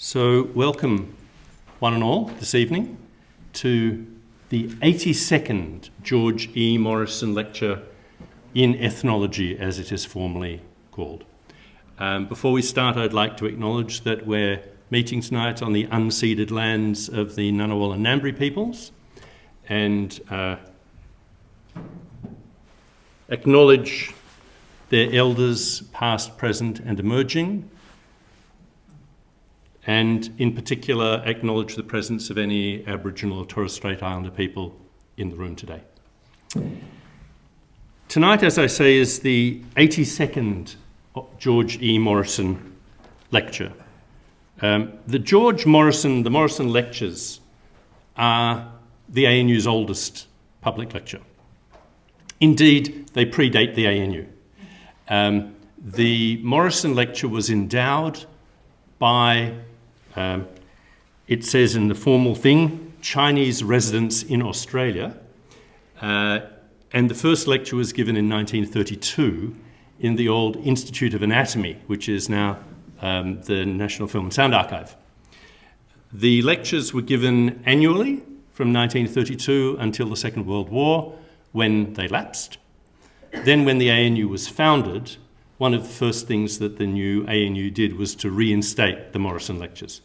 So, welcome one and all this evening to the 82nd George E. Morrison Lecture in Ethnology, as it is formally called. Um, before we start, I'd like to acknowledge that we're meeting tonight on the unceded lands of the Ngunnawal and Ngambri peoples and uh, acknowledge their elders, past, present, and emerging, and in particular acknowledge the presence of any Aboriginal or Torres Strait Islander people in the room today. Tonight, as I say, is the 82nd George E. Morrison lecture. Um, the George Morrison, the Morrison lectures are the ANU's oldest public lecture. Indeed, they predate the ANU. Um, the Morrison lecture was endowed by, um, it says in the formal thing, Chinese residents in Australia. Uh, and the first lecture was given in 1932 in the old Institute of Anatomy, which is now um, the National Film and Sound Archive. The lectures were given annually from 1932 until the Second World War, when they lapsed. Then, when the ANU was founded, one of the first things that the new ANU did was to reinstate the Morrison Lectures.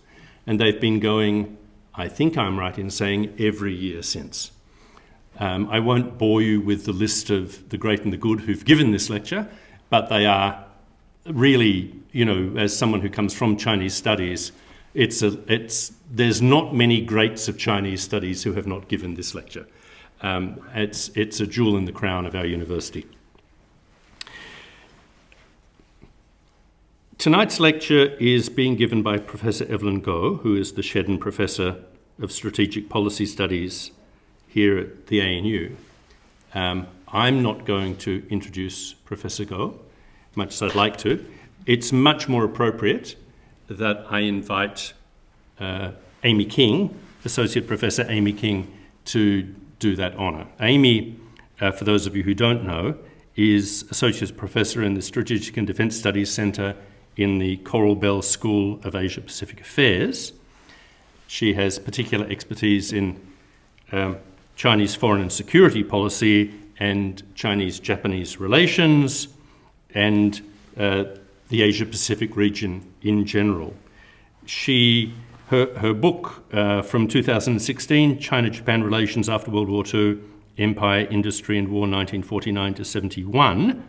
And they've been going, I think I'm right in saying, every year since. Um, I won't bore you with the list of the great and the good who've given this lecture, but they are really, you know, as someone who comes from Chinese studies, it's a, it's, there's not many greats of Chinese studies who have not given this lecture. Um, it's, it's a jewel in the crown of our university. Tonight's lecture is being given by Professor Evelyn Goh, who is the Shedden Professor of Strategic Policy Studies here at the ANU. Um, I'm not going to introduce Professor Goh, much as I'd like to. It's much more appropriate that I invite uh, Amy King, Associate Professor Amy King, to do that honour. Amy, uh, for those of you who don't know, is Associate Professor in the Strategic and Defence Studies Centre in the Coral Bell School of Asia Pacific Affairs. She has particular expertise in um, Chinese foreign and security policy and Chinese Japanese relations and uh, the Asia Pacific region in general. She, her, her book uh, from 2016, China Japan Relations After World War II Empire, Industry and War 1949 to 71,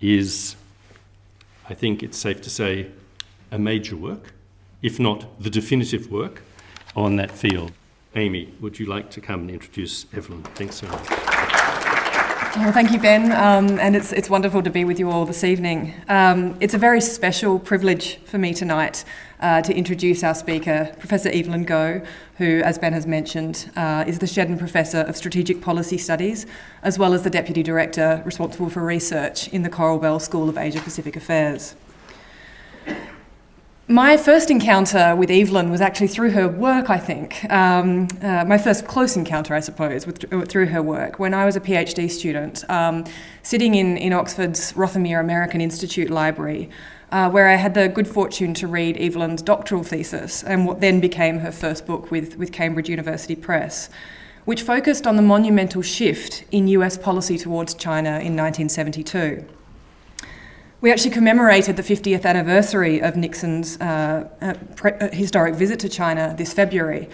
is, I think it's safe to say, a major work, if not the definitive work, on that field. Amy, would you like to come and introduce Evelyn? Thanks so much. Well, thank you, Ben, um, and it's, it's wonderful to be with you all this evening. Um, it's a very special privilege for me tonight uh, to introduce our speaker, Professor Evelyn Goh, who, as Ben has mentioned, uh, is the Shedden Professor of Strategic Policy Studies, as well as the Deputy Director responsible for research in the Coral Bell School of Asia Pacific Affairs. My first encounter with Evelyn was actually through her work, I think. Um, uh, my first close encounter, I suppose, with, through her work when I was a PhD student, um, sitting in, in Oxford's Rothermere American Institute Library, uh, where I had the good fortune to read Evelyn's doctoral thesis and what then became her first book with, with Cambridge University Press, which focused on the monumental shift in US policy towards China in 1972. We actually commemorated the 50th anniversary of Nixon's uh, uh, uh, historic visit to China this February.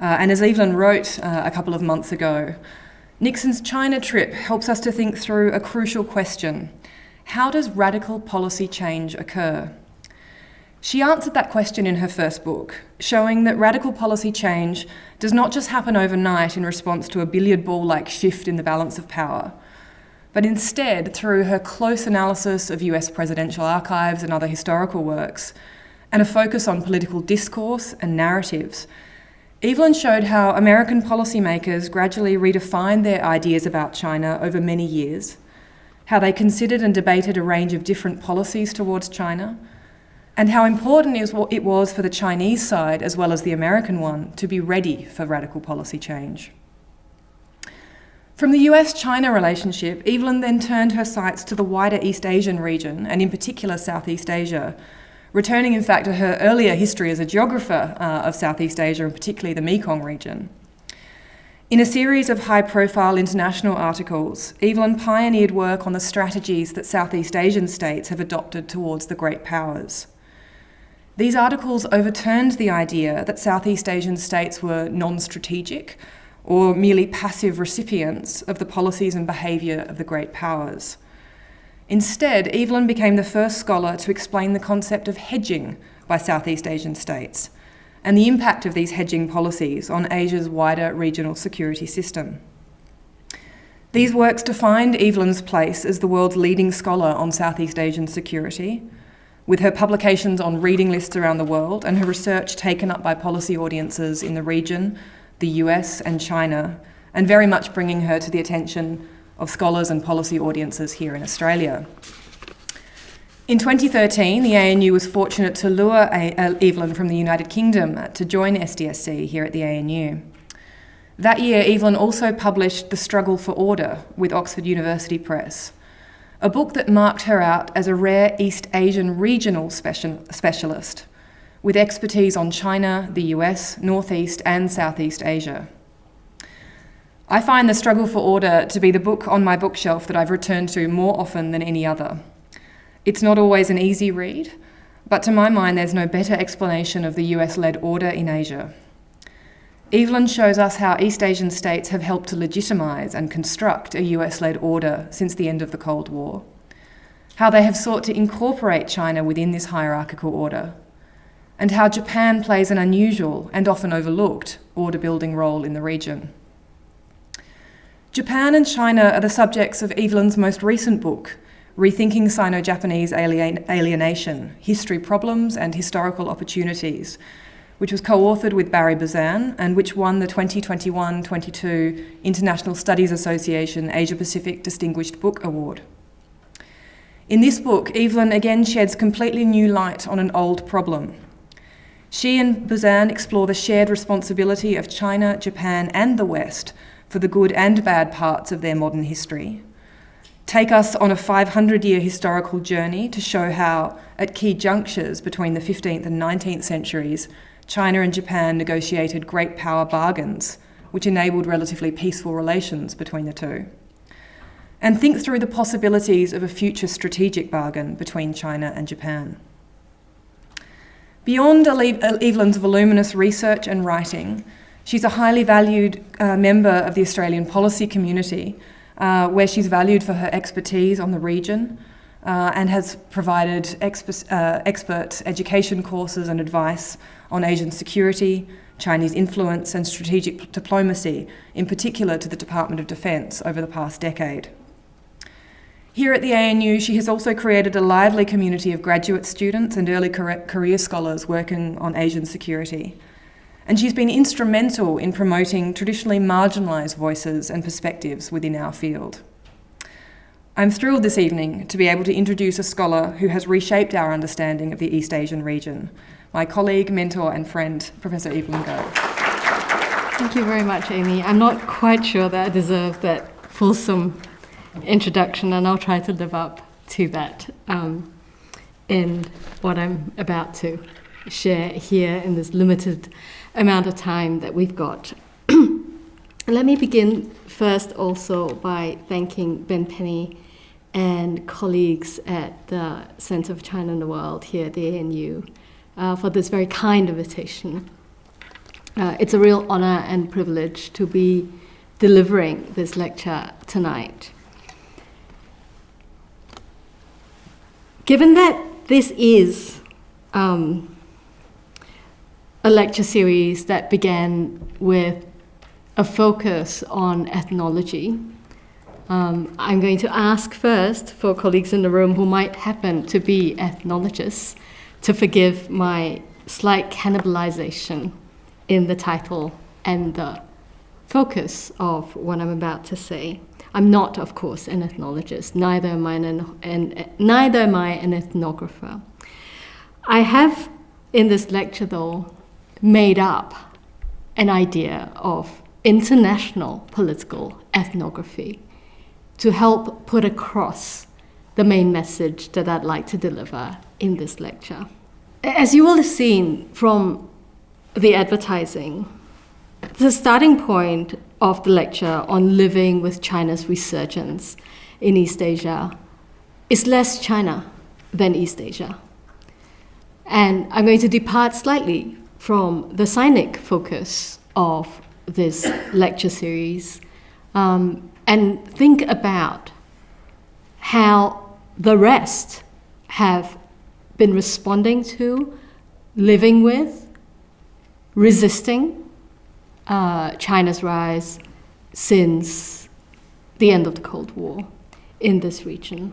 Uh, and as Evelyn wrote a couple of months ago, Nixon's China trip helps us to think through a crucial question How does radical policy change occur? She answered that question in her first book, showing that radical policy change does not just happen overnight in response to a billiard ball like shift in the balance of power but instead through her close analysis of US presidential archives and other historical works, and a focus on political discourse and narratives. Evelyn showed how American policymakers gradually redefined their ideas about China over many years, how they considered and debated a range of different policies towards China, and how important it was for the Chinese side, as well as the American one, to be ready for radical policy change. From the US China relationship, Evelyn then turned her sights to the wider East Asian region, and in particular Southeast Asia, returning in fact to her earlier history as a geographer uh, of Southeast Asia and particularly the Mekong region. In a series of high profile international articles, Evelyn pioneered work on the strategies that Southeast Asian states have adopted towards the great powers. These articles overturned the idea that Southeast Asian states were non strategic or merely passive recipients of the policies and behaviour of the great powers. Instead, Evelyn became the first scholar to explain the concept of hedging by Southeast Asian states and the impact of these hedging policies on Asia's wider regional security system. These works defined Evelyn's place as the world's leading scholar on Southeast Asian security, with her publications on reading lists around the world and her research taken up by policy audiences in the region, the US, and China, and very much bringing her to the attention of scholars and policy audiences here in Australia. In 2013, the ANU was fortunate to lure uh, Evelyn from the United Kingdom to join SDSC here at the ANU. That year, Evelyn also published The Struggle for Order with Oxford University Press, a book that marked her out as a rare East Asian regional specialist with expertise on China, the US, Northeast, and Southeast Asia. I find The Struggle for Order to be the book on my bookshelf that I've returned to more often than any other. It's not always an easy read, but to my mind, there's no better explanation of the US led order in Asia. Evelyn shows us how East Asian states have helped to legitimise and construct a US led order since the end of the Cold War, how they have sought to incorporate China within this hierarchical order, and how Japan plays an unusual and often overlooked order building role in the region. Japan and China are the subjects of Evelyn's most recent book, Rethinking Sino Japanese alien- Alienation History Problems and Historical Opportunities, which was co authored with Barry Buzan and which won the 2021 22 International Studies Association Asia Pacific Distinguished Book Award. In this book, Evelyn again sheds completely new light on an old problem. She and Buzan explore the shared responsibility of China, Japan, and the West for the good and bad parts of their modern history take us on a 500 year historical journey to show how, at key junctures between the 15th and 19th centuries, China and Japan negotiated great power bargains, which enabled relatively peaceful relations between the two. And think through the possibilities of a future strategic bargain between China and Japan. Beyond Evelyn's voluminous research and writing, she's a highly valued uh, member of the Australian policy community uh, where she's valued for her expertise on the region uh, and has provided uh, expert education courses and advice on Asian security, Chinese influence, and strategic diplomacy, in particular to the Department of Defence over the past decade. Here at the ANU, she has also created a lively community of graduate students and early career scholars working on Asian security and she's been instrumental in promoting traditionally marginalised voices and perspectives within our field. I'm thrilled this evening to be able to introduce a scholar who has reshaped our understanding of the East Asian region, my colleague, mentor, and friend, Professor Evelyn Goh. Thank you very much, Amy. I'm not quite sure that I deserve that fulsome introduction, and I'll try to live up to that um, in what I'm about to share here in this limited amount of time that we've got. Let me begin first also by thanking Ben Penny and colleagues at the Center of China and the World here at the ANU uh, for this very kind invitation. Uh, it's a real honor and privilege to be delivering this lecture tonight. Given that this is um, a lecture series that began with a focus on ethnology. Um, I'm going to ask first for colleagues in the room who might happen to be ethnologists to forgive my slight cannibalization in the title and the focus of what I'm about to say. I'm not, of course, an ethnologist. Neither am I an, an, neither am I an ethnographer. I have in this lecture, though, made up an idea of international political ethnography to help put across the main message that I'd like to deliver in this lecture. as you will have seen from the advertising, the starting point of the lecture on living with China's resurgence in East Asia is less China than East Asia. And I'm going to depart slightly from the Sinic focus of this lecture series um, and think about how the rest have been responding to, living with, resisting uh, China's rise since the end of the Cold War in this region.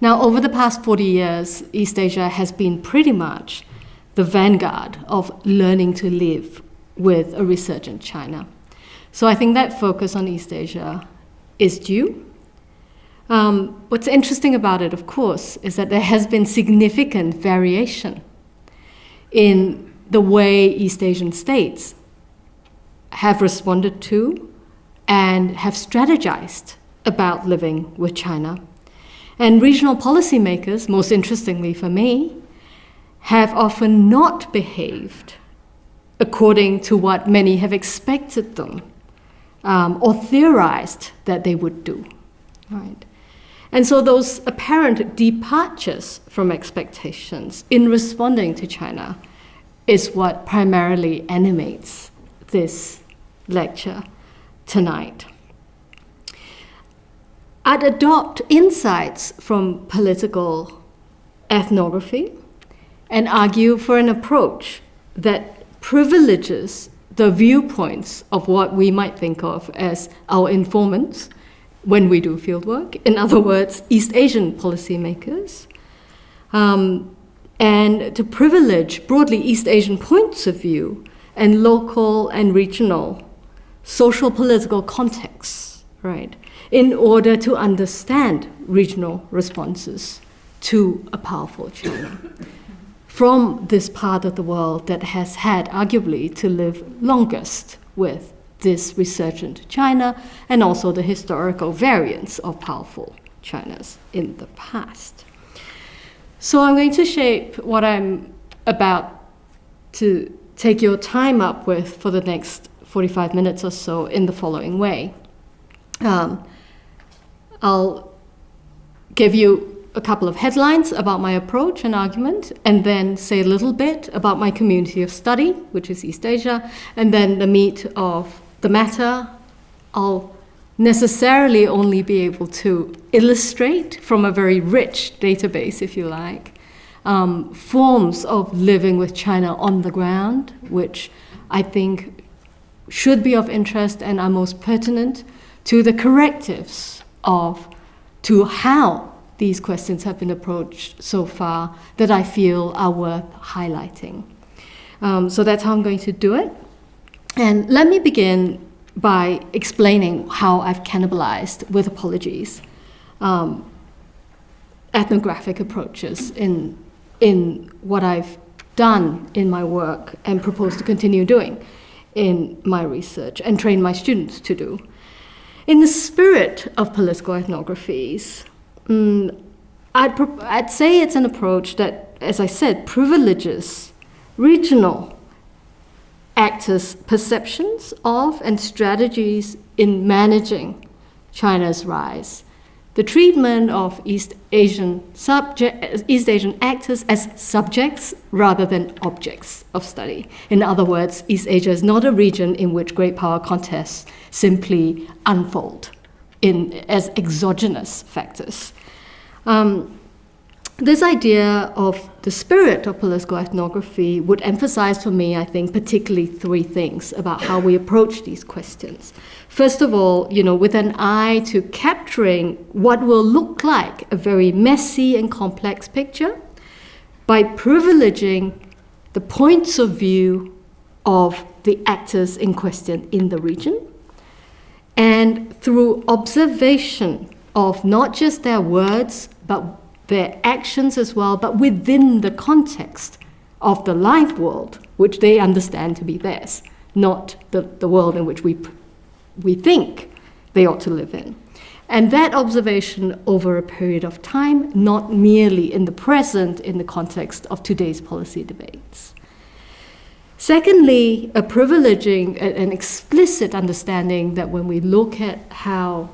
Now, over the past 40 years, East Asia has been pretty much the vanguard of learning to live with a resurgent China. So I think that focus on East Asia is due. Um, what's interesting about it, of course, is that there has been significant variation in the way East Asian states have responded to and have strategized about living with China. And regional policymakers, most interestingly for me, have often not behaved according to what many have expected them um, or theorized that they would do. Right? And so those apparent departures from expectations in responding to China is what primarily animates this lecture tonight. I'd adopt insights from political ethnography and argue for an approach that privileges the viewpoints of what we might think of as our informants when we do fieldwork, in other words, East Asian policymakers, um, and to privilege broadly East Asian points of view and local and regional social political contexts, right, in order to understand regional responses to a powerful China from this part of the world that has had arguably to live longest with this resurgent China and also the historical variants of powerful Chinas in the past. So I'm going to shape what I'm about to take your time up with for the next 45 minutes or so in the following way. Um, I'll give you a couple of headlines about my approach and argument, and then say a little bit about my community of study, which is East Asia, and then the meat of the matter. I'll necessarily only be able to illustrate from a very rich database, if you like, um, forms of living with China on the ground, which I think should be of interest and are most pertinent to the correctives of to how these questions have been approached so far that I feel are worth highlighting. Um, so that's how I'm going to do it. And let me begin by explaining how I've cannibalized, with apologies, um, ethnographic approaches in, in what I've done in my work and propose to continue doing in my research and train my students to do. In the spirit of political ethnographies, Mm, I'd, I'd say it's an approach that, as I said, privileges regional actors' perceptions of and strategies in managing China's rise. The treatment of East Asian, subject, East Asian actors as subjects rather than objects of study. In other words, East Asia is not a region in which great power contests simply unfold in, as exogenous factors. Um, this idea of the spirit of political ethnography would emphasize for me, I think, particularly three things about how we approach these questions. First of all, you know, with an eye to capturing what will look like a very messy and complex picture by privileging the points of view of the actors in question in the region and through observation of not just their words, but their actions as well, but within the context of the live world, which they understand to be theirs, not the, the world in which we, we think they ought to live in. And that observation over a period of time, not merely in the present in the context of today's policy debates. Secondly, a privileging, an explicit understanding that when we look at how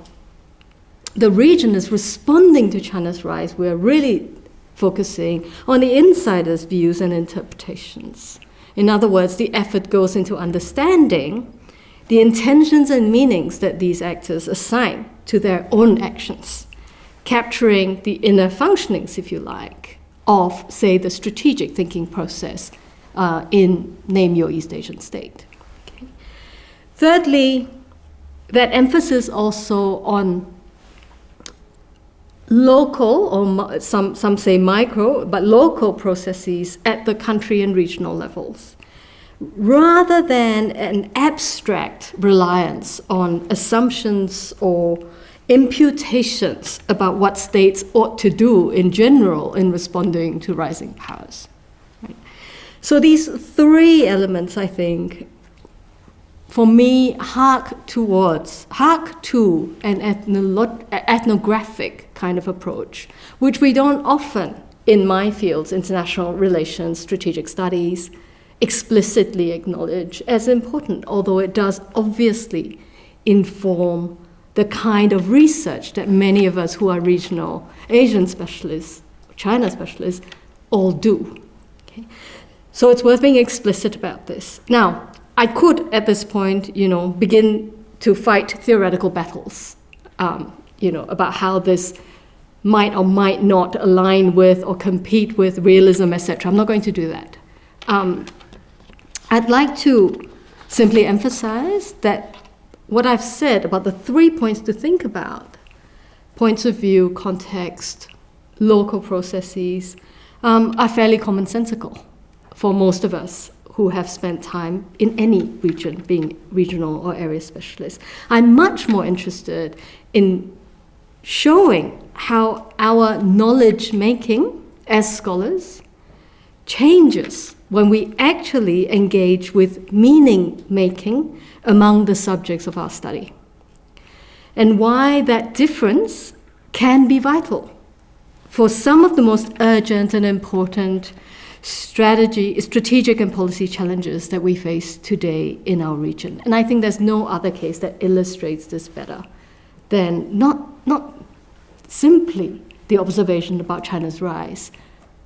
the region is responding to China's rise, we're really focusing on the insider's views and interpretations. In other words, the effort goes into understanding the intentions and meanings that these actors assign to their own actions, capturing the inner functionings, if you like, of, say, the strategic thinking process uh, in Name Your East Asian State. Okay. Thirdly, that emphasis also on local, or some, some say micro, but local processes at the country and regional levels, rather than an abstract reliance on assumptions or imputations about what states ought to do in general in responding to rising powers. Right? So these three elements, I think, for me, hark towards, hark to an ethnographic kind of approach, which we don't often, in my fields, international relations, strategic studies, explicitly acknowledge as important, although it does obviously inform the kind of research that many of us who are regional Asian specialists, China specialists, all do. Okay? So it's worth being explicit about this. Now, I could, at this point, you know, begin to fight theoretical battles, um, you know, about how this might or might not align with or compete with realism, etc. I'm not going to do that. Um, I'd like to simply emphasize that what I've said about the three points to think about points of view, context, local processes um, are fairly commonsensical for most of us who have spent time in any region, being regional or area specialists. I'm much more interested in showing how our knowledge making as scholars changes when we actually engage with meaning making among the subjects of our study, and why that difference can be vital for some of the most urgent and important strategy, strategic and policy challenges that we face today in our region. And I think there's no other case that illustrates this better than not, not simply the observation about China's rise,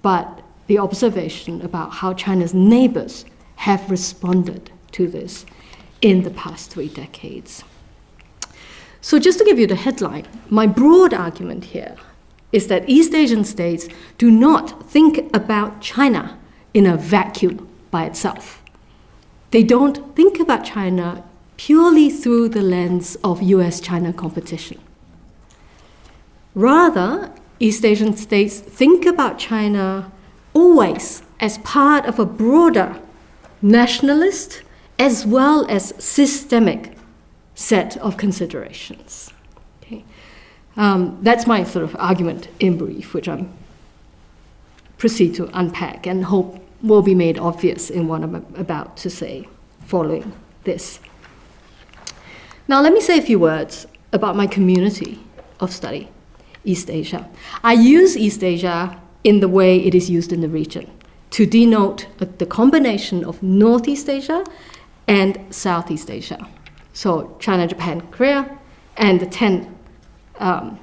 but the observation about how China's neighbors have responded to this in the past three decades. So, just to give you the headline, my broad argument here is that East Asian states do not think about China in a vacuum by itself. They don't think about China purely through the lens of US China competition. Rather, East Asian states think about China always as part of a broader nationalist as well as systemic set of considerations. Um, that's my sort of argument in brief, which I'm proceed to unpack and hope will be made obvious in what I'm about to say following this. Now, let me say a few words about my community of study, East Asia. I use East Asia in the way it is used in the region to denote the combination of Northeast Asia and Southeast Asia. So, China, Japan, Korea, and the 10 um,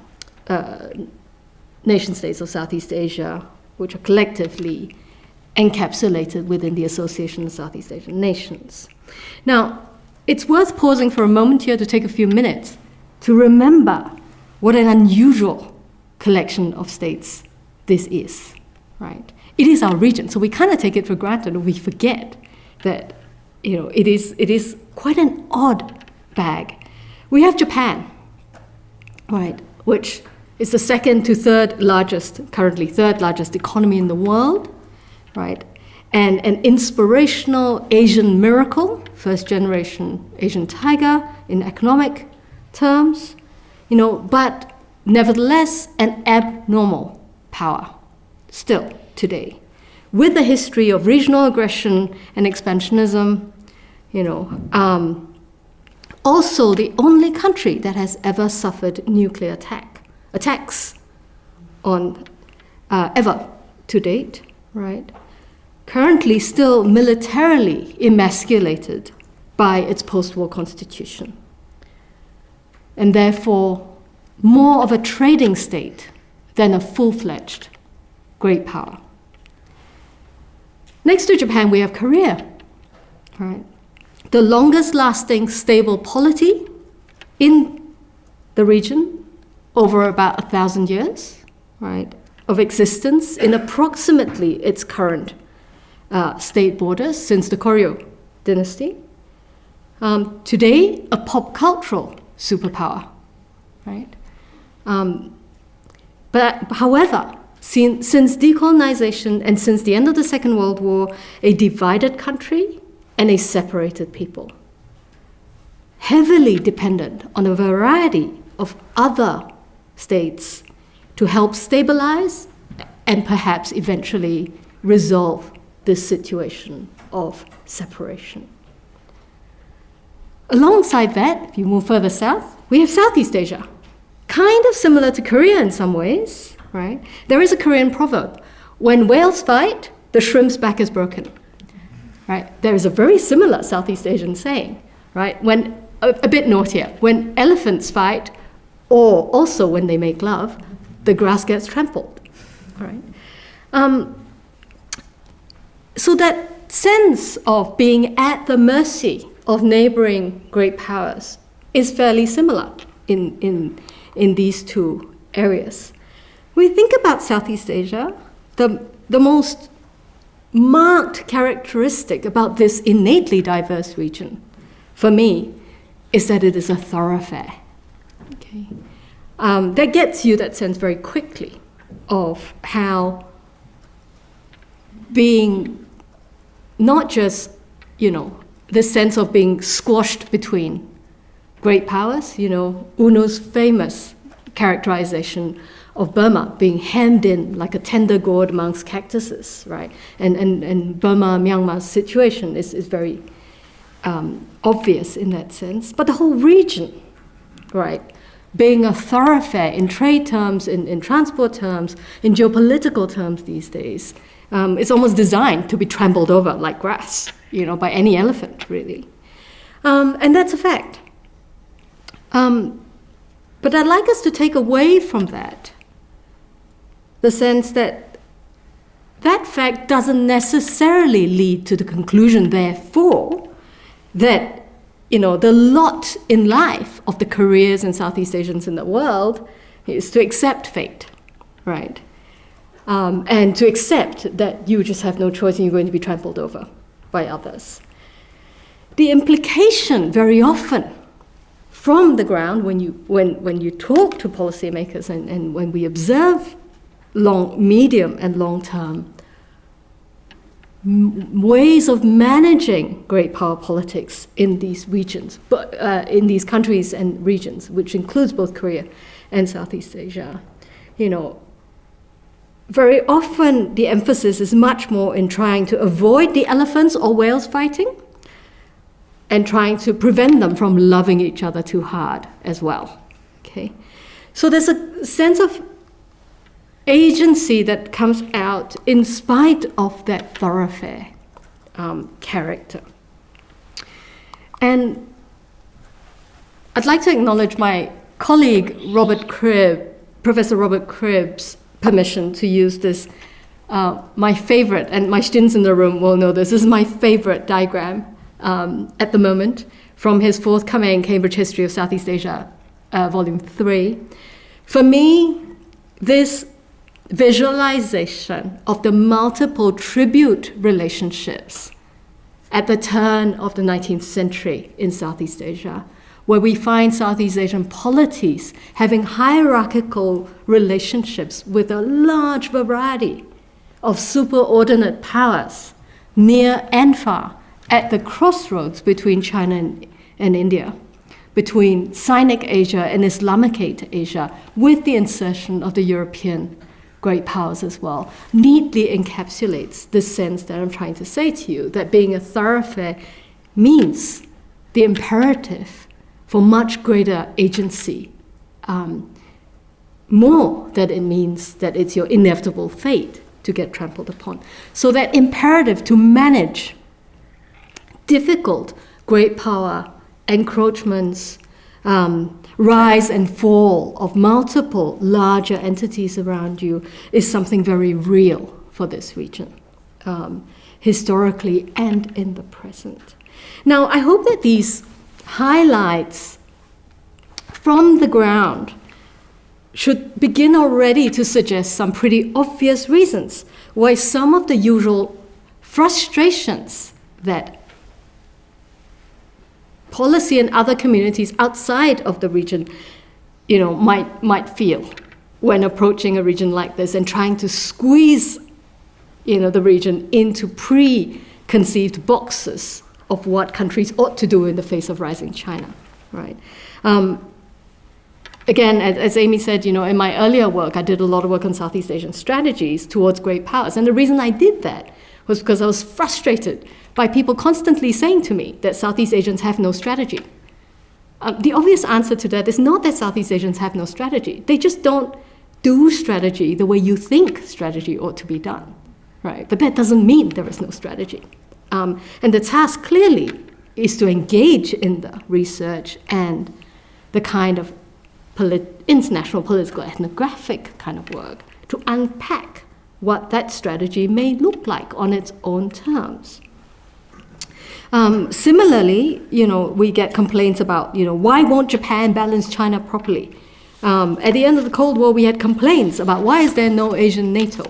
uh, nation states of Southeast Asia, which are collectively encapsulated within the Association of Southeast Asian Nations. Now, it's worth pausing for a moment here to take a few minutes to remember what an unusual collection of states this is, right? It is our region, so we kind of take it for granted we forget that, you know, it is, it is quite an odd bag. We have Japan, right, which is the second to third largest, currently third largest economy in the world, right? And an inspirational Asian miracle, first generation Asian tiger in economic terms, you know, but nevertheless an abnormal power still today, with a history of regional aggression and expansionism, you know, um, also the only country that has ever suffered nuclear attack attacks on uh, ever to date, right? Currently, still militarily emasculated by its post-war constitution, and therefore more of a trading state than a full-fledged great power. Next to Japan, we have Korea, right? The longest lasting stable polity in the region over about a thousand years, right, of existence in approximately its current uh, state borders since the Koryo dynasty. Um, today, a pop cultural superpower, right? Um, but however, since, since decolonization and since the end of the Second World War, a divided country and a separated people, heavily dependent on a variety of other states to help stabilize and perhaps eventually resolve this situation of separation. Alongside that, if you move further south, we have Southeast Asia, kind of similar to Korea in some ways, right? There is a Korean proverb when whales fight, the shrimp's back is broken. Right? There is a very similar Southeast Asian saying, right? When a, a bit naughtier, when elephants fight, or also when they make love, the grass gets trampled. Right? Um, so that sense of being at the mercy of neighboring great powers is fairly similar in, in, in these two areas. When we think about Southeast Asia, the, the most marked characteristic about this innately diverse region, for me, is that it is a thoroughfare. Okay? Um, that gets you that sense very quickly of how being not just, you know, the sense of being squashed between great powers, you know, U Nu's famous characterization of Burma being hemmed in like a tender gourd amongst cactuses, right? And, and, and Burma, Myanmar's situation is, is very um, obvious in that sense. But the whole region, right, being a thoroughfare in trade terms, in, in transport terms, in geopolitical terms these days, um, it's almost designed to be trampled over like grass, you know, by any elephant, really. Um, and that's a fact. Um, but I'd like us to take away from that the sense that that fact doesn't necessarily lead to the conclusion, therefore, that you know the lot in life of the Koreans and Southeast Asians in the world is to accept fate, right? Um, and to accept that you just have no choice and you're going to be trampled over by others. The implication very often from the ground when you, when, when you talk to policymakers and, and when we observe long, medium and long term ways of managing great power politics in these regions, but uh, in these countries and regions, which includes both Korea and Southeast Asia. You know, very often the emphasis is much more in trying to avoid the elephants or whales fighting and trying to prevent them from loving each other too hard as well. Okay, so there's a sense of agency that comes out in spite of that thoroughfare um, character. And I'd like to acknowledge my colleague Robert Cribb, Professor Robert Cribb's permission to use this, uh, my favorite, and my students in the room will know this, this is my favorite diagram um, at the moment from his forthcoming Cambridge History of Southeast Asia, uh, Volume 3. For me, this visualization of the multiple tribute relationships at the turn of the 19th century in Southeast Asia, where we find Southeast Asian polities having hierarchical relationships with a large variety of superordinate powers near and far at the crossroads between China and, and India, between Sinic Asia and Islamicate Asia, with the insertion of the European great powers as well, neatly encapsulates the sense that I'm trying to say to you that being a thoroughfare means the imperative for much greater agency, um, more that it means that it's your inevitable fate to get trampled upon. So that imperative to manage difficult great power encroachments, um, rise and fall of multiple larger entities around you is something very real for this region, um, historically and in the present. Now, I hope that these highlights from the ground should begin already to suggest some pretty obvious reasons why some of the usual frustrations that policy and other communities outside of the region you know, might, might feel when approaching a region like this and trying to squeeze you know, the region into preconceived boxes of what countries ought to do in the face of rising China, right? Um, again, as Amy said, you know, in my earlier work, I did a lot of work on Southeast Asian strategies towards great powers. And the reason I did that was because I was frustrated by people constantly saying to me that Southeast Asians have no strategy. Um, the obvious answer to that is not that Southeast Asians have no strategy. They just don't do strategy the way you think strategy ought to be done, right? But that doesn't mean there is no strategy. Um, and the task clearly is to engage in the research and the kind of polit- international political ethnographic kind of work to unpack what that strategy may look like on its own terms. Um, similarly, you know, we get complaints about, you know, why won't Japan balance China properly? Um, at the end of the Cold War, we had complaints about why is there no Asian NATO,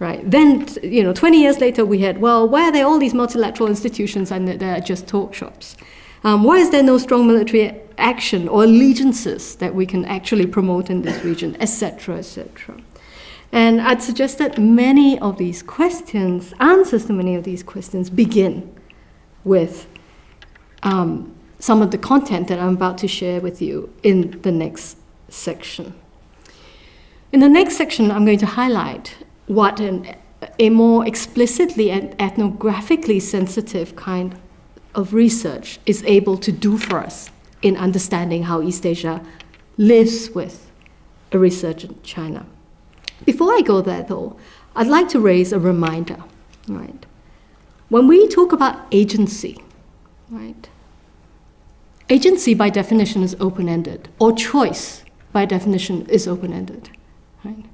right? Then, you know, 20 years later, we had, well, why are there all these multilateral institutions and they're just talk shops? Um, why is there no strong military action or allegiances that we can actually promote in this region, etc., etc.? And I'd suggest that many of these questions, answers to many of these questions, begin with um, some of the content that I'm about to share with you in the next section. In the next section, I'm going to highlight what an, a more explicitly and ethnographically sensitive kind of research is able to do for us in understanding how East Asia lives with a resurgent China. Before I go there, though, I'd like to raise a reminder, right? When we talk about agency, right? Agency by definition is open-ended, or choice by definition is open-ended, right?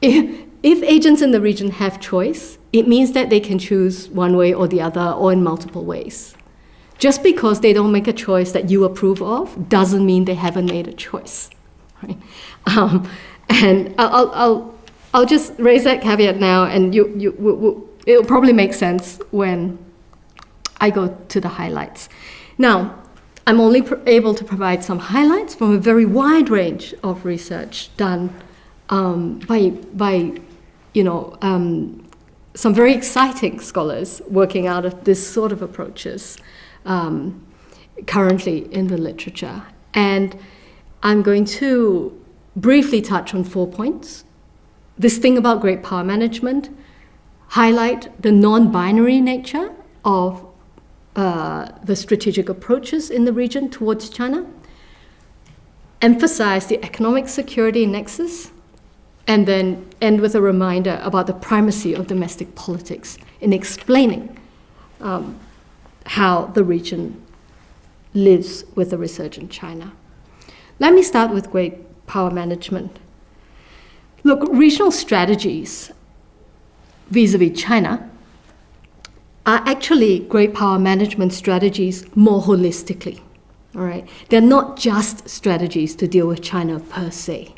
If, if agents in the region have choice, it means that they can choose one way or the other or in multiple ways. Just because they don't make a choice that you approve of doesn't mean they haven't made a choice. Right? Um, and I'll, I'll, I'll just raise that caveat now, and you, you, it'll probably make sense when I go to the highlights. Now, I'm only able to provide some highlights from a very wide range of research done um, by, by, you know, um, some very exciting scholars working out of this sort of approaches um, currently in the literature. And I'm going to briefly touch on four points this thing about great power management, highlight the non-binary nature of uh, the strategic approaches in the region towards China, emphasize the economic security nexus, and then end with a reminder about the primacy of domestic politics in explaining um, how the region lives with the resurgent China. Let me start with great power management. Look, regional strategies vis a vis China are actually great power management strategies more holistically. All right, they're not just strategies to deal with China per se.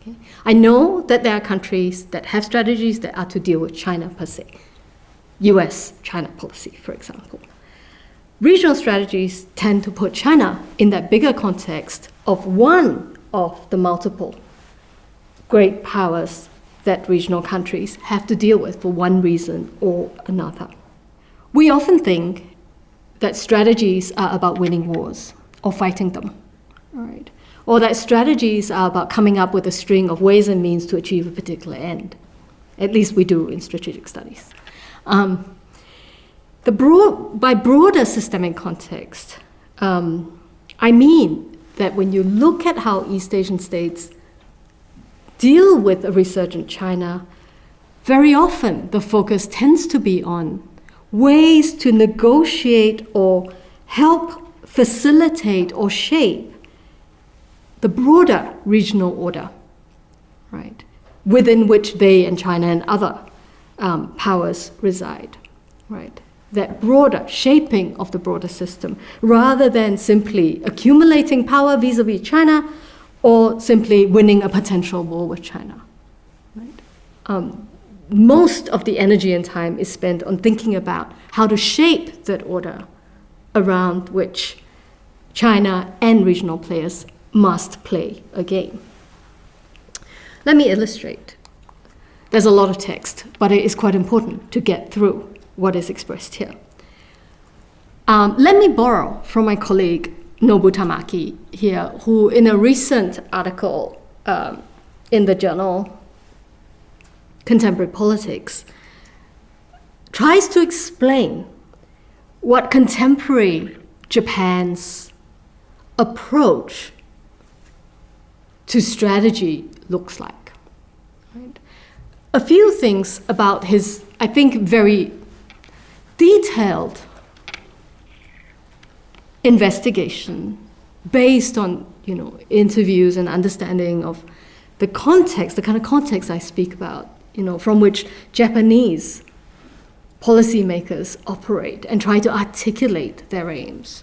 Okay? I know that there are countries that have strategies that are to deal with China per se. US China policy, for example. Regional strategies tend to put China in that bigger context of one of the multiple great powers that regional countries have to deal with for one reason or another. We often think that strategies are about winning wars or fighting them, or that strategies are about coming up with a string of ways and means to achieve a particular end. At least we do in strategic studies. Um, the broad, by broader systemic context, um, I mean that when you look at how East Asian states deal with a resurgent China, very often the focus tends to be on ways to negotiate or help facilitate or shape the broader regional order, right, within which they and China and other um, powers reside, right? That broader shaping of the broader system, rather than simply accumulating power vis a vis China or simply winning a potential war with China. Right? Um, most of the energy and time is spent on thinking about how to shape that order around which China and regional players must play a game. Let me illustrate. There's a lot of text, but it is quite important to get through what is expressed here. Um, let me borrow from my colleague Nobu Tamaki here, who in a recent article um, in the journal Contemporary Politics tries to explain what contemporary Japan's approach to strategy looks like. A few things about his, I think, very detailed investigation based on you know interviews and understanding of the context, the kind of context I speak about, you know, from which Japanese policymakers operate and try to articulate their aims.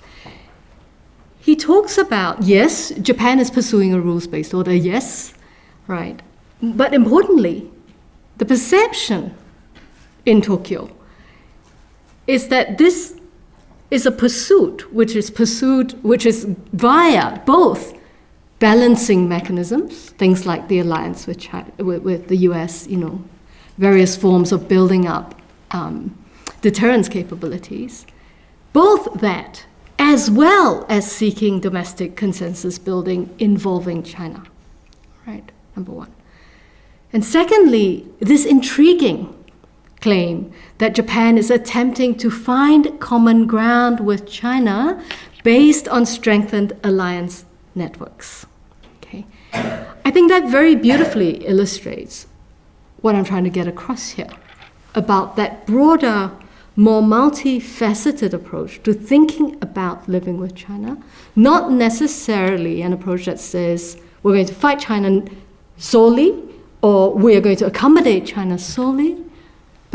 He talks about, yes, Japan is pursuing a rules based order, yes, right. But importantly, the perception in Tokyo is that this is a pursuit which is pursued, which is via both balancing mechanisms, things like the alliance with, China, with, with the US, you know, various forms of building up um, deterrence capabilities, both that as well as seeking domestic consensus building involving China. Right, number one. And secondly, this intriguing claim that Japan is attempting to find common ground with China based on strengthened alliance networks. Okay. I think that very beautifully illustrates what I'm trying to get across here about that broader more multifaceted approach to thinking about living with China, not necessarily an approach that says we're going to fight China solely or we are going to accommodate China solely,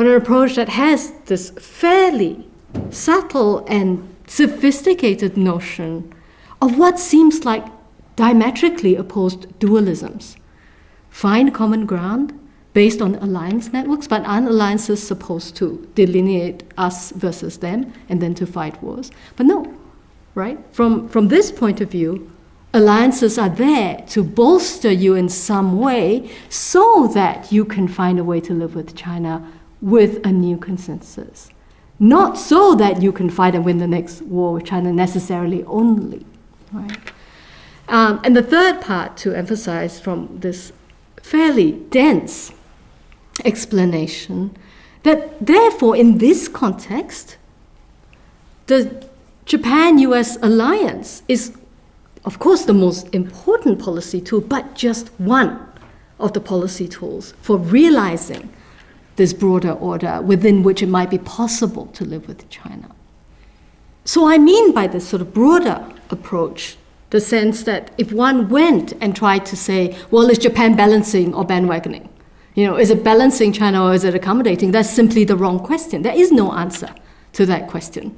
but an approach that has this fairly subtle and sophisticated notion of what seems like diametrically opposed dualisms. Find common ground, based on alliance networks, but aren't alliances supposed to delineate us versus them and then to fight wars? But no, right? From, from this point of view, alliances are there to bolster you in some way so that you can find a way to live with China with a new consensus. Not so that you can fight and win the next war with China necessarily only, right? Um, and the third part to emphasize from this fairly dense explanation that therefore in this context the Japan US alliance is of course the most important policy tool but just one of the policy tools for realizing this broader order within which it might be possible to live with China. So I mean by this sort of broader approach the sense that if one went and tried to say, well, is Japan balancing or bandwagoning? You know, is it balancing China or is it accommodating? That's simply the wrong question. There is no answer to that question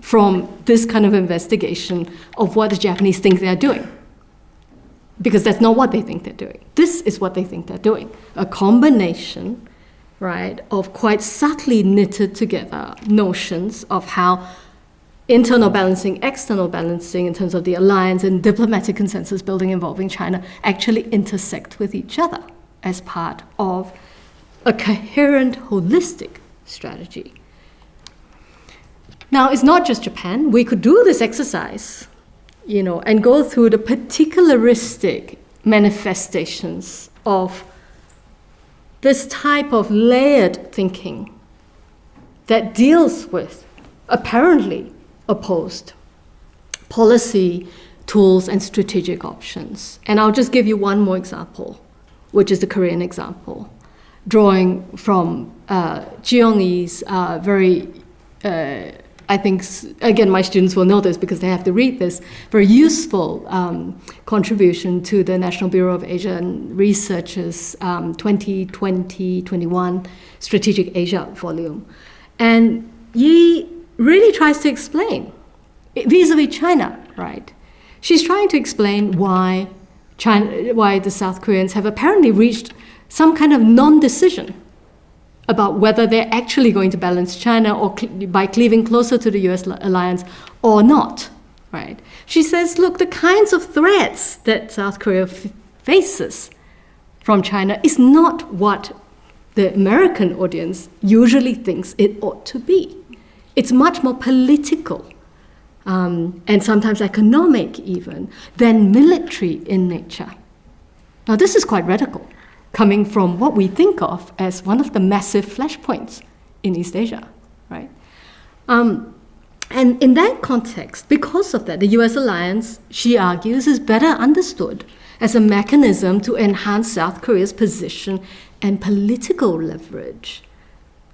from this kind of investigation of what the Japanese think they're doing. Because that's not what they think they're doing. This is what they think they're doing. A combination, right, of quite subtly knitted together notions of how internal balancing, external balancing in terms of the alliance and diplomatic consensus building involving China actually intersect with each other as part of a coherent, holistic strategy. Now, it's not just Japan. We could do this exercise, you know, and go through the particularistic manifestations of this type of layered thinking that deals with apparently opposed policy tools and strategic options. And I'll just give you one more example, which is the Korean example, drawing from uh, uh, very, uh, I think, again, my students will know this because they have to read this, very useful um, contribution to the National Bureau of Asian Research's um, 2020-21 Strategic Asia volume. And Yi really tries to explain vis-a-vis China, right? She's trying to explain why China, why the South Koreans have apparently reached some kind of non-decision about whether they're actually going to balance China or cl- by cleaving closer to the U.S. alliance or not, right? She says, look, the kinds of threats that South Korea faces from China is not what the American audience usually thinks it ought to be. It's much more political um, and sometimes economic, even, than military in nature. Now, this is quite radical, coming from what we think of as one of the massive flashpoints in East Asia, right? Um, and in that context, because of that, the US alliance, she argues, is better understood as a mechanism to enhance South Korea's position and political leverage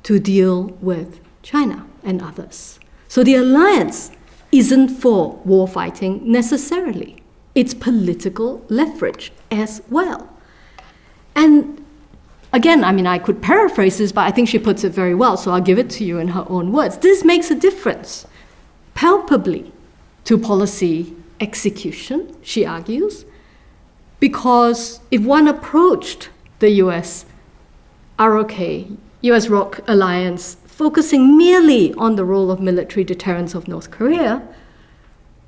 to deal with China and others. So the alliance isn't for war fighting necessarily, it's political leverage as well. And again, I mean, I could paraphrase this, but I think she puts it very well, so I'll give it to you in her own words. This makes a difference, palpably, to policy execution, she argues, because if one approached the US ROK, US ROC alliance, focusing merely on the role of military deterrence of North Korea,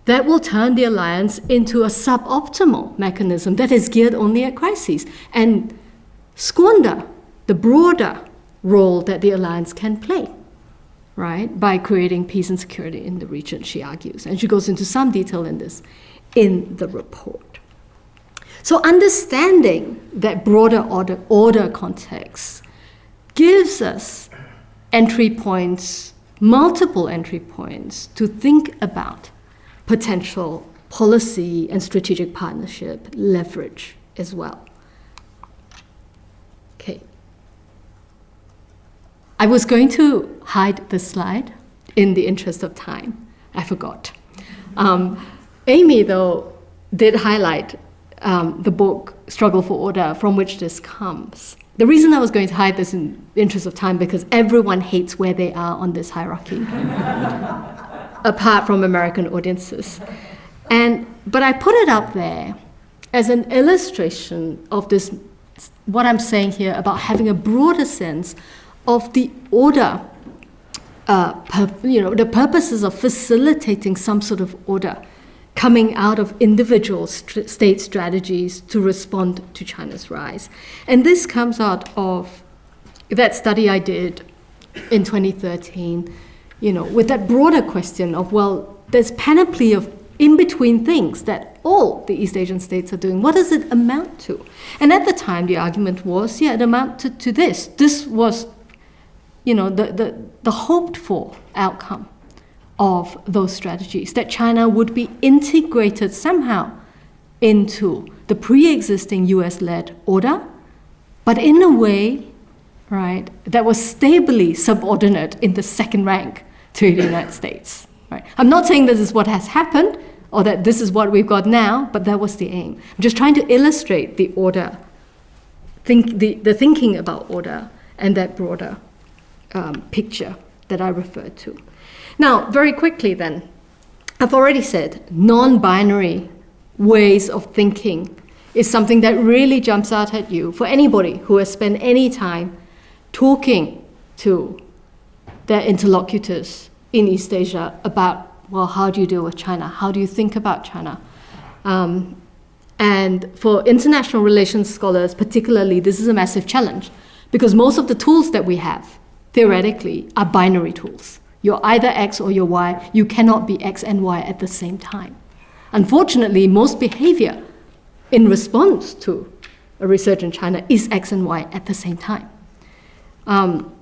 that will turn the alliance into a suboptimal mechanism that is geared only at crises and squander the broader role that the alliance can play, right, by creating peace and security in the region, she argues. And she goes into some detail in this in the report. So, understanding that broader order, order context gives us entry points, multiple entry points, to think about potential policy and strategic partnership leverage as well. Okay. I was going to hide the slide in the interest of time. I forgot. Um, Amy, though, did highlight um, the book Struggle for Order, from which this comes. The reason I was going to hide this in the interest of time because everyone hates where they are on this hierarchy, apart from American audiences. And but I put it up there as an illustration of this what I'm saying here about having a broader sense of the order, uh, you know, the purposes of facilitating some sort of order coming out of individual st- state strategies to respond to China's rise. And this comes out of that study I did in 2013, you know, with that broader question of, well, there's panoply of in between things that all the East Asian states are doing. What does it amount to? And at the time, the argument was, yeah, it amounted to this. This was, you know, the, the, the hoped for outcome of those strategies, that China would be integrated somehow into the pre existing US led order, but in a way, right, that was stably subordinate in the second rank to the United States. Right? I'm not saying this is what has happened or that this is what we've got now, but that was the aim. I'm just trying to illustrate the order, think, the, the thinking about order and that broader um, picture that I referred to. Now, very quickly then, I've already said non binary ways of thinking is something that really jumps out at you for anybody who has spent any time talking to their interlocutors in East Asia about, well, how do you deal with China? How do you think about China? Um, and for international relations scholars, particularly, this is a massive challenge because most of the tools that we have, theoretically, are binary tools. You're either X or you're Y. You cannot be X and Y at the same time. Unfortunately, most behavior in response to a resurgent in China is X and Y at the same time. Um,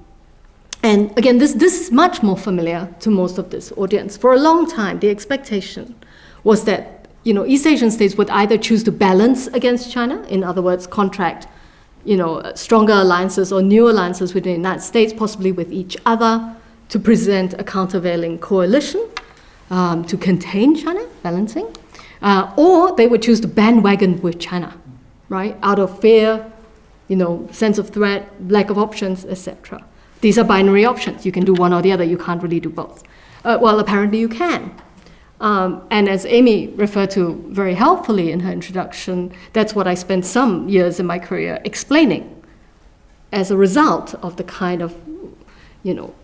and again, this, this is much more familiar to most of this audience. For a long time, the expectation was that you know East Asian states would either choose to balance against China, in other words, contract you know stronger alliances or new alliances with the United States, possibly with each other, to present a countervailing coalition um, to contain China, balancing, uh, or they would choose to bandwagon with China, right, out of fear, you know, sense of threat, lack of options, etc. These are binary options. You can do one or the other. You can't really do both. Uh, well, apparently you can. Um, and as Amy referred to very helpfully in her introduction, that's what I spent some years in my career explaining as a result of the kind of, you know,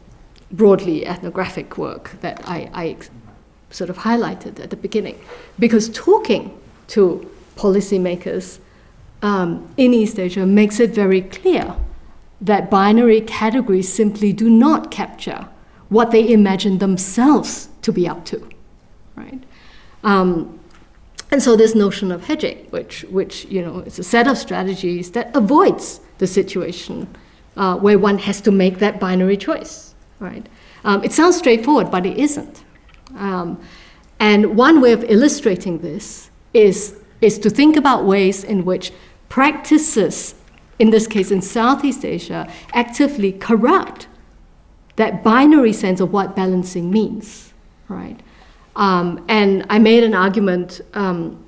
broadly ethnographic work that I, I sort of highlighted at the beginning. Because talking to policymakers um, in East Asia makes it very clear that binary categories simply do not capture what they imagine themselves to be up to, right? Um, and so this notion of hedging, which, which you know, is a set of strategies that avoids the situation uh, where one has to make that binary choice, right? Um, it sounds straightforward, but it isn't. Um, and one way of illustrating this is, is to think about ways in which practices, in this case in Southeast Asia, actively corrupt that binary sense of what balancing means, right? Um, and I made an argument um,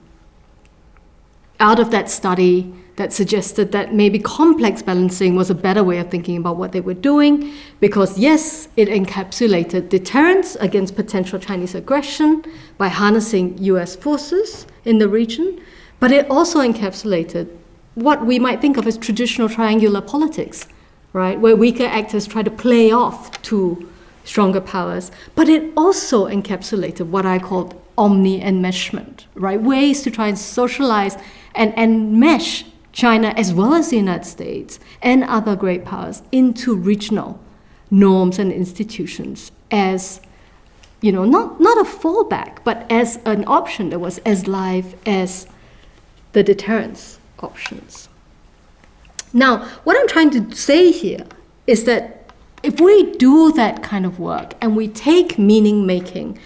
out of that study that suggested that maybe complex balancing was a better way of thinking about what they were doing, because yes, it encapsulated deterrence against potential Chinese aggression by harnessing US forces in the region, but it also encapsulated what we might think of as traditional triangular politics, right, where weaker actors try to play off to stronger powers, but it also encapsulated what I called omni enmeshment, right, ways to try and socialize and, and mesh China as well as the United States and other great powers into regional norms and institutions as you know not, not a fallback but as an option that was as live as the deterrence options now what i'm trying to say here is that if we do that kind of work and we take meaning making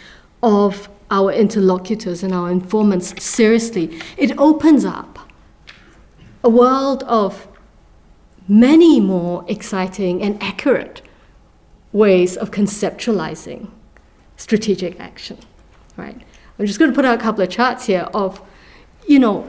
of our interlocutors and our informants seriously it opens up a world of many more exciting and accurate ways of conceptualizing strategic action, right? I'm just going to put out a couple of charts here of, you know,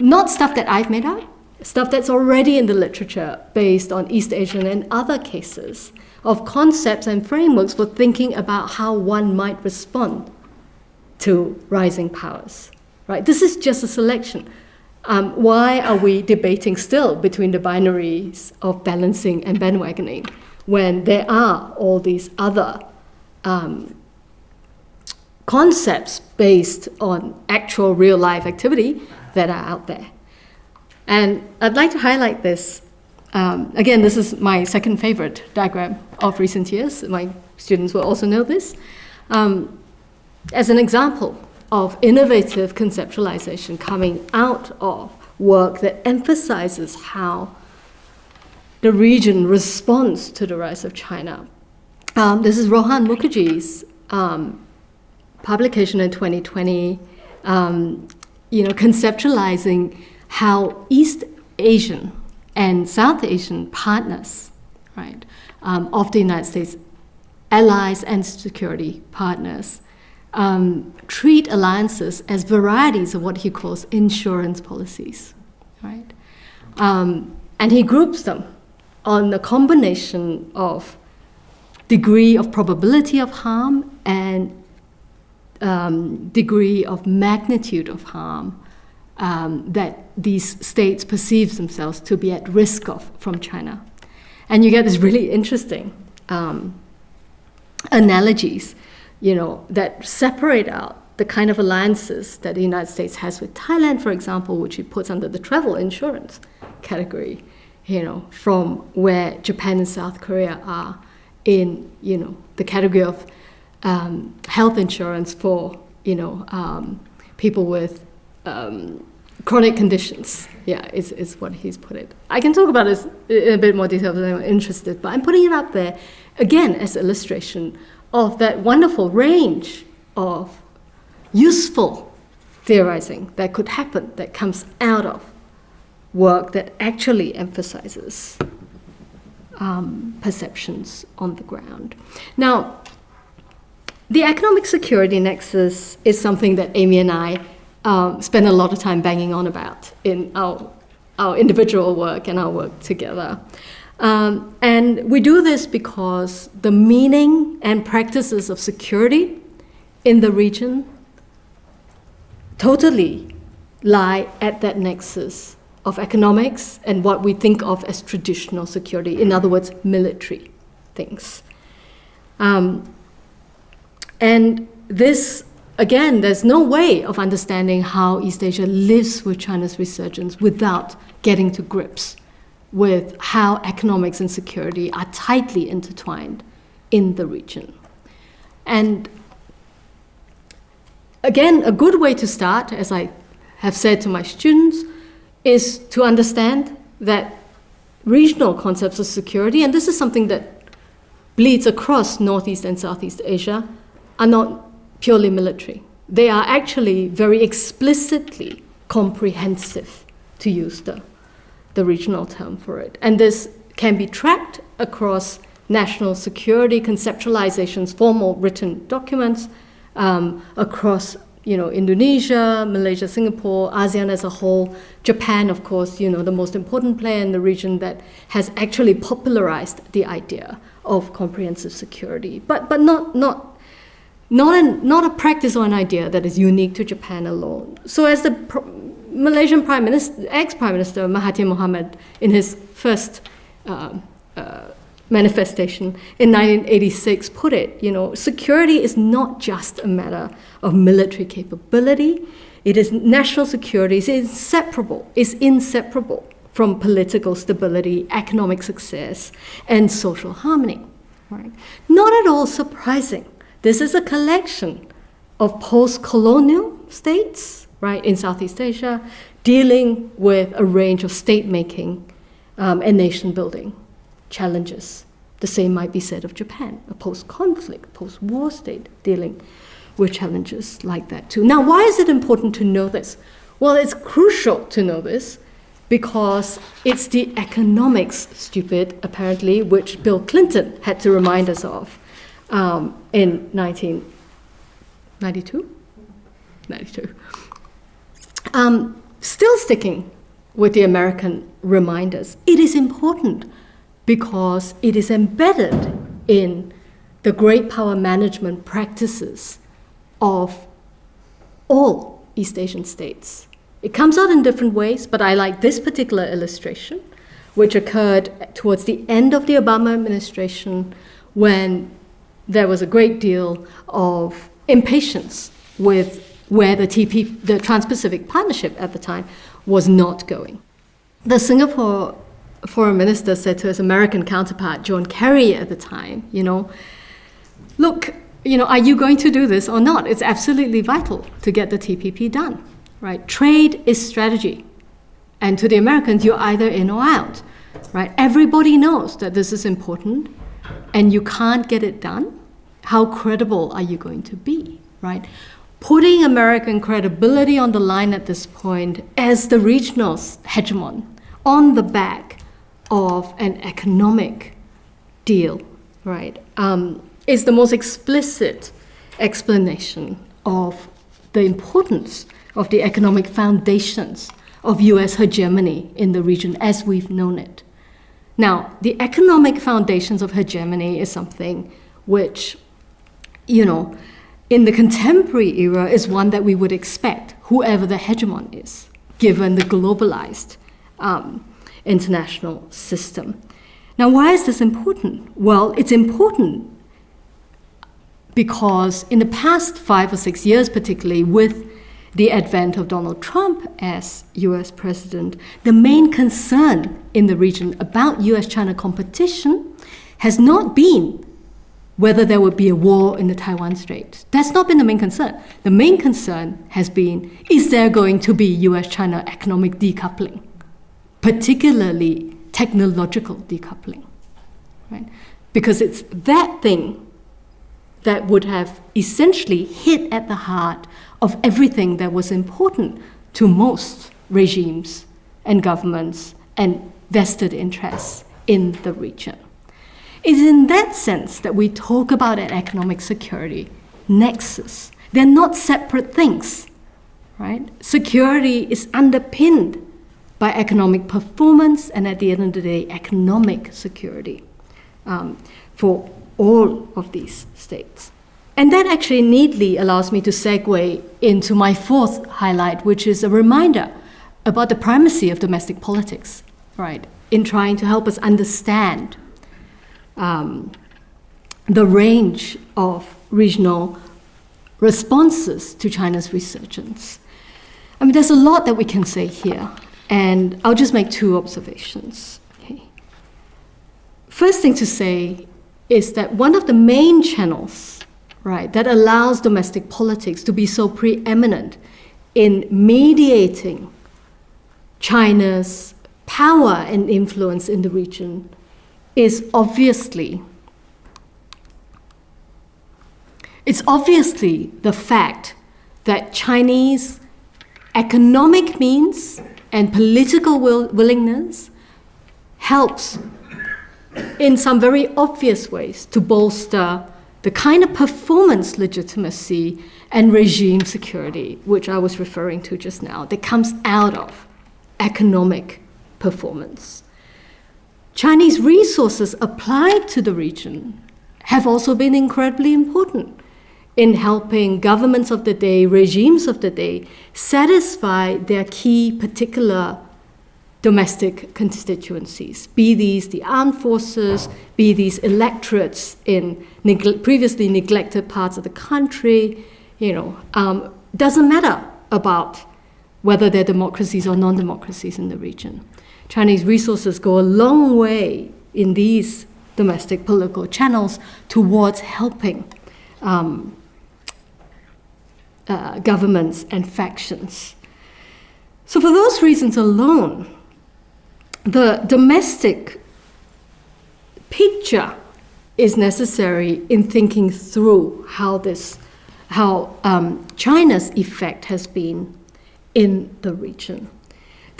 not stuff that I've made up, stuff that's already in the literature based on East Asian and other cases of concepts and frameworks for thinking about how one might respond to rising powers, right? This is just a selection. Um, why are we debating still between the binaries of balancing and bandwagoning when there are all these other um, concepts based on actual real life activity that are out there? And I'd like to highlight this. Um, again, this is my second favorite diagram of recent years. My students will also know this. Um, as an example of innovative conceptualization coming out of work that emphasizes how the region responds to the rise of China. Um, this is Rohan Mukherjee's um, publication in 2020, um, you know, conceptualizing how East Asian and South Asian partners, right, um, of the United States, allies and security partners, um, treat alliances as varieties of what he calls insurance policies, right? Um, and he groups them on the combination of degree of probability of harm and um, degree of magnitude of harm um, that these states perceive themselves to be at risk of from China. And you get this really interesting um, analogies you know, that separate out the kind of alliances that the United States has with Thailand, for example, which it puts under the travel insurance category, you know, from where Japan and South Korea are in, you know, the category of um, health insurance for, you know, um, people with um, chronic conditions. Yeah, is, is what he's put it. I can talk about this in a bit more detail if I'm interested, but I'm putting it up there again as illustration of that wonderful range of useful theorizing that could happen that comes out of work that actually emphasizes um, perceptions on the ground. Now, the economic security nexus is something that Amy and I um, spend a lot of time banging on about in our, our individual work and our work together. Um, and we do this because the meaning and practices of security in the region totally lie at that nexus of economics and what we think of as traditional security, in other words, military things. Um, and this, again, there's no way of understanding how East Asia lives with China's resurgence without getting to grips with how economics and security are tightly intertwined in the region. And again, a good way to start, as I have said to my students, is to understand that regional concepts of security, and this is something that bleeds across Northeast and Southeast Asia, are not purely military. They are actually very explicitly comprehensive, to use the, the regional term for it. And this can be tracked across national security conceptualizations, formal written documents, um, across you know, Indonesia, Malaysia, Singapore, ASEAN as a whole, Japan, of course, you know, the most important player in the region that has actually popularized the idea of comprehensive security, but, but not, not, not, an, not a practice or an idea that is unique to Japan alone. So as the Malaysian Prime Minister, ex-Prime Minister Mahathir Mohamad, in his first uh, uh, manifestation in 1986 put it, you know, security is not just a matter of military capability. It is national security is inseparable, is inseparable from political stability, economic success, and social harmony. Right? Not at all surprising. This is a collection of post-colonial states, right, in Southeast Asia, dealing with a range of state making um, and nation building challenges. The same might be said of Japan, a post conflict, post war state dealing with challenges like that too. Now, why is it important to know this? Well, it's crucial to know this because it's the economics, stupid, apparently, which Bill Clinton had to remind us of um, in 1992? 92. Um, still sticking with the American reminders, it is important because it is embedded in the great power management practices of all East Asian states. It comes out in different ways, but I like this particular illustration, which occurred towards the end of the Obama administration when there was a great deal of impatience with where the TP, the Trans-Pacific Partnership at the time, was not going. The Singapore foreign minister said to his American counterpart, John Kerry, at the time, you know, look, you know, are you going to do this or not? It's absolutely vital to get the TPP done, right? Trade is strategy. And to the Americans, you're either in or out, right? Everybody knows that this is important and you can't get it done. How credible are you going to be, right? Putting American credibility on the line at this point as the regional hegemon on the back of an economic deal, right, um, is the most explicit explanation of the importance of the economic foundations of US hegemony in the region as we've known it. Now, the economic foundations of hegemony is something which, you know, in the contemporary era is one that we would expect, whoever the hegemon is, given the globalized um, international system. Now, why is this important? Well, it's important because in the past five or six years, particularly with the advent of Donald Trump as US president, the main concern in the region about US China competition has not been whether there would be a war in the Taiwan Strait. That's not been the main concern. The main concern has been is there going to be US China economic decoupling? particularly technological decoupling, right? Because it's that thing that would have essentially hit at the heart of everything that was important to most regimes and governments and vested interests in the region. It's in that sense that we talk about an economic security nexus. They're not separate things, right? Security is underpinned by economic performance and at the end of the day, economic security um, for all of these states. And that actually neatly allows me to segue into my fourth highlight, which is a reminder about the primacy of domestic politics, right, in trying to help us understand um, the range of regional responses to China's resurgence. I mean, there's a lot that we can say here, and I'll just make two observations. Okay. First thing to say is that one of the main channels, right, that allows domestic politics to be so preeminent in mediating China's power and influence in the region is obviously it's obviously the fact that Chinese economic means and political will, willingness helps in some very obvious ways to bolster the kind of performance legitimacy and regime security which I was referring to just now that comes out of economic performance. Chinese resources applied to the region have also been incredibly important in helping governments of the day, regimes of the day, satisfy their key particular domestic constituencies, be these the armed forces, be these electorates in neg- previously neglected parts of the country, you know, um, doesn't matter about whether they're democracies or non-democracies in the region. Chinese resources go a long way in these domestic political channels towards helping um, uh, governments and factions. So, for those reasons alone, the domestic picture is necessary in thinking through how this, how um, China's effect has been in the region.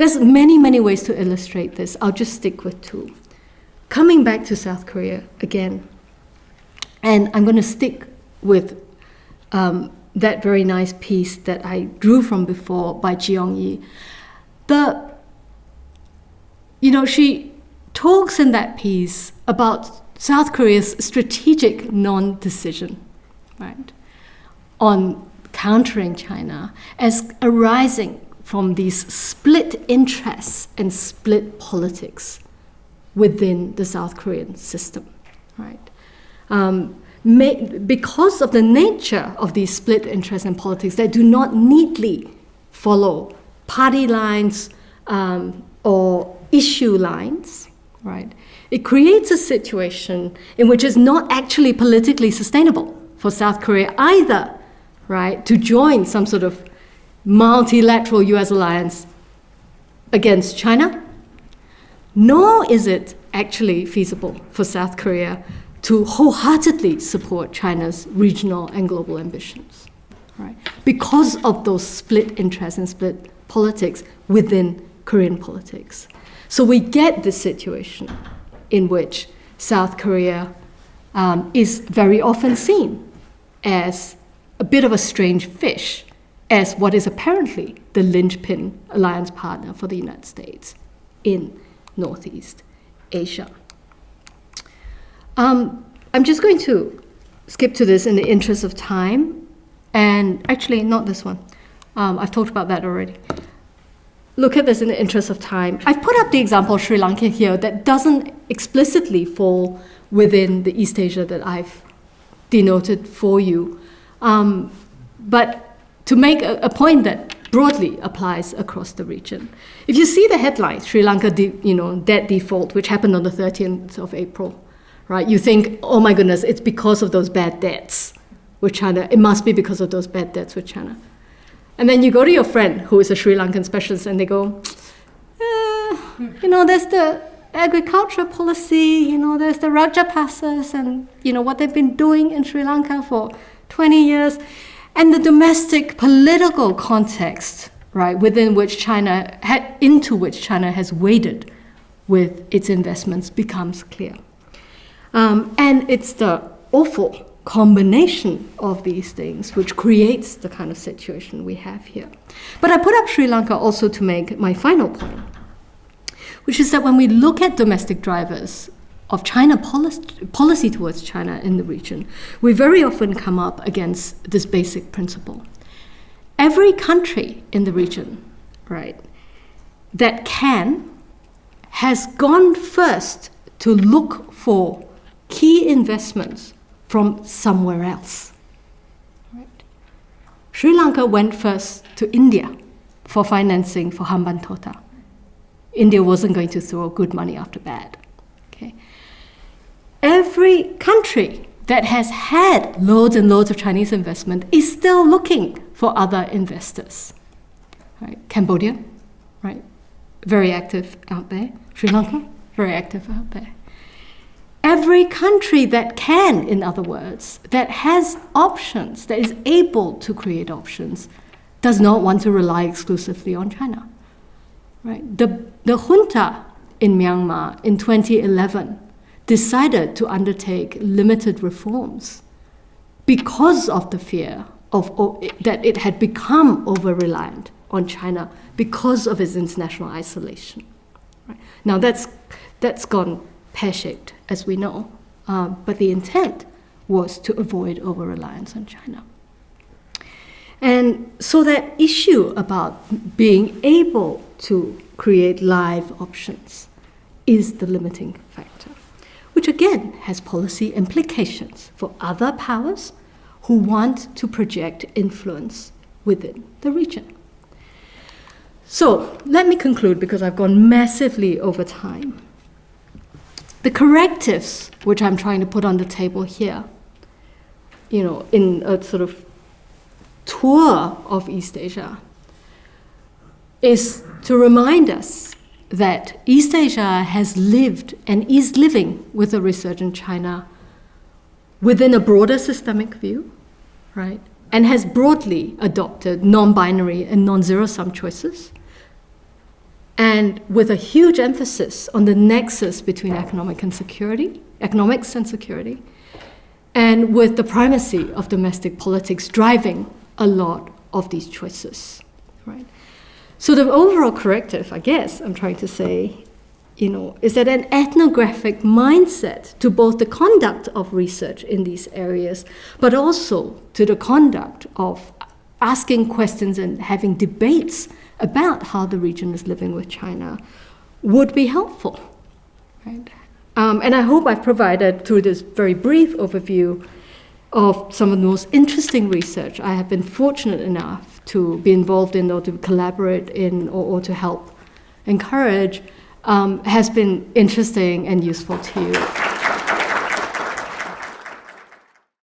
There's many, many ways to illustrate this. I'll just stick with two. Coming back to South Korea again, and I'm going to stick with um, that very nice piece that I drew from before by Jeong Yi. The, you know, she talks in that piece about South Korea's strategic non-decision, right, on countering China as arising from these split interests and split politics within the South Korean system, right? Um, because of the nature of these split interests and politics that do not neatly follow party lines um, or issue lines, right? It creates a situation in which it's not actually politically sustainable for South Korea either right, to join some sort of multilateral US alliance against China, nor is it actually feasible for South Korea to wholeheartedly support China's regional and global ambitions, right? Because of those split interests and split politics within Korean politics. So we get this situation in which South Korea um, is very often seen as a bit of a strange fish as what is apparently the linchpin alliance partner for the United States in Northeast Asia. Um, I'm just going to skip to this in the interest of time, and actually, not this one. Um, I've talked about that already. Look at this in the interest of time. I've put up the example of Sri Lanka here that doesn't explicitly fall within the East Asia that I've denoted for you. Um, but to make a, a, point that broadly applies across the region. If you see the headline, Sri Lanka, you know, debt default, which happened on the 13th of April, right? You think, oh my goodness, it's because of those bad debts with China. It must be because of those bad debts with China. And then you go to your friend who is a Sri Lankan specialist, and they go, eh, you know, there's the agriculture policy, you know, there's the Rajapaksas and, you know, what they've been doing in Sri Lanka for 20 years, and the domestic political context, right, within which China, had, into which China has waded with its investments becomes clear. Um, and it's the awful combination of these things which creates the kind of situation we have here. But I put up Sri Lanka also to make my final point, which is that when we look at domestic drivers of China policy, policy towards China in the region, we very often come up against this basic principle. Every country in the region, right, that can has gone first to look for key investments from somewhere else. Right? Sri Lanka went first to India for financing for Hambantota. India wasn't going to throw good money after bad. Every country that has had loads and loads of Chinese investment is still looking for other investors. Right? Cambodia, right? Very active out there. Sri Lanka, very active out there. Every country that can, in other words, that has options, that is able to create options, does not want to rely exclusively on China. Right? The, the junta in Myanmar in 2011 decided to undertake limited reforms because of the fear of, of that it had become over reliant on China because of its international isolation. Right? Now that's, that's gone pear shaped, as we know, uh, but the intent was to avoid over reliance on China. And so that issue about being able to create live options is the limiting factor, which again has policy implications for other powers who want to project influence within the region. So let me conclude because I've gone massively over time. The correctives, which I'm trying to put on the table here, you know, in a sort of tour of East Asia, is to remind us that East Asia has lived and is living with a resurgent China within a broader systemic view, right? And has broadly adopted non binary and non zero sum choices and with a huge emphasis on the nexus between economic and security, economics and security, and with the primacy of domestic politics driving a lot of these choices, right? So the overall corrective, I guess, I'm trying to say, you know, is that an ethnographic mindset to both the conduct of research in these areas, but also to the conduct of asking questions and having debates about how the region is living with China would be helpful. Right? Um, and I hope I've provided, through this very brief overview, of some of the most interesting research I have been fortunate enough to be involved in or to collaborate in or, or to help encourage um, has been interesting and useful to you.